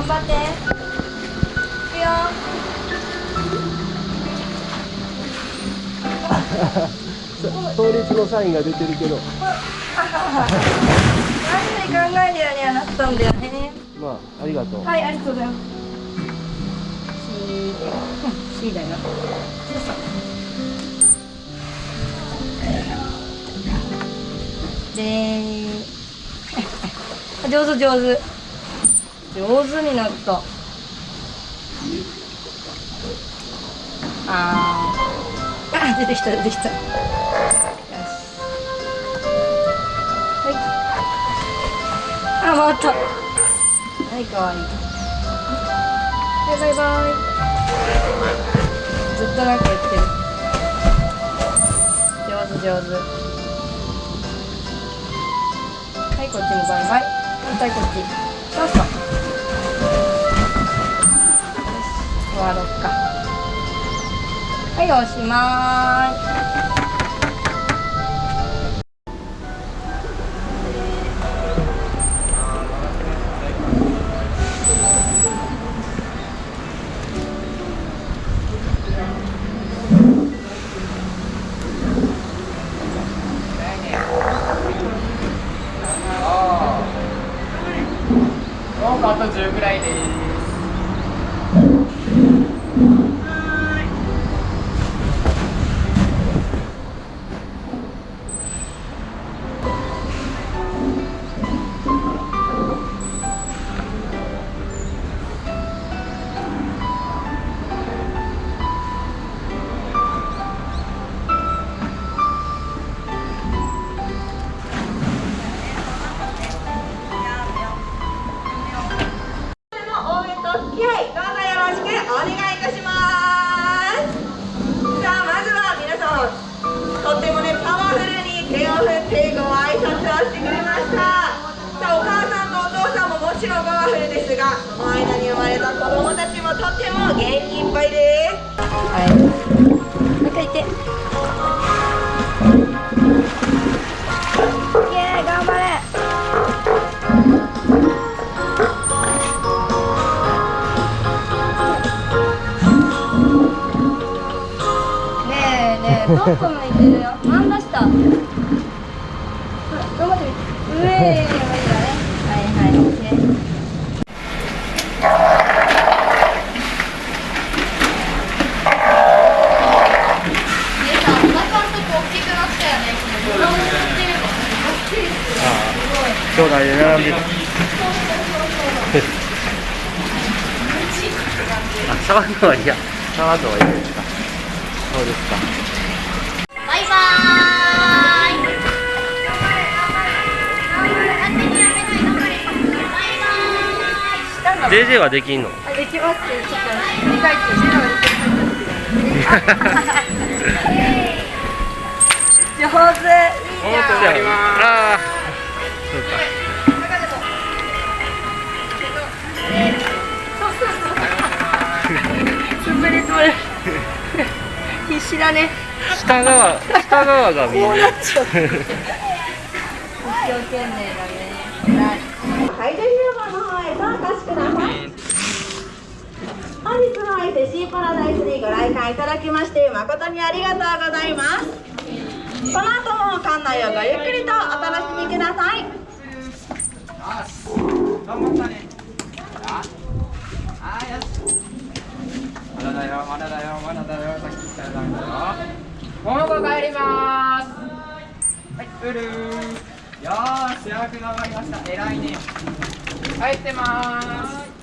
頑張って。いくよ。倒立のサインが出てるけど。何で考えるようにはなったんだよねまあありがとう。はいありがとうございます。C, うん、C だよ。で 上手上手上手になった。あー。あ出てきた出てきた。よし。はい。あ回った。はいかわいい。はいバイバイ。ずっとなんか言ってる。上手上手。はいこっちもバイバイ。反対こっち。そうそう。終わろっか。はいおしまい。もうあと10ぐらいです。お願いいたします。さあまずは皆さんとってもねパワフルに手を振ってご挨拶をしてくれました。さあお母さんとお父さんももちろんパワフルですがその間に生まれた子供たちもとっても元気いっぱいです。向いてるよ？真ん出したほら頑張ってみて上いいわねはいはいオッケー兄弟で並んであ触る。のはいや触る。のはいいですかそうですか JJ はできんの？あできます。ちょっと理解って上手いいじゃんああそうかね。下側下側が見えるこうなっちゃう一生懸命だねはい、じゃあ広場の方へ参加してください。本日の相手シーパラダイスにご来館い。ただきまして誠にありがとうござい。ます。この後も館内をごゆっくりとお楽しみください。頑張ったね。あ、よし。まだよ、まだだよ、まだだよ。さっき言ったらダメだよ。桃子帰りまーす。はい、ブルー。よーし、よく頑張りました。偉いね。帰ってまーす。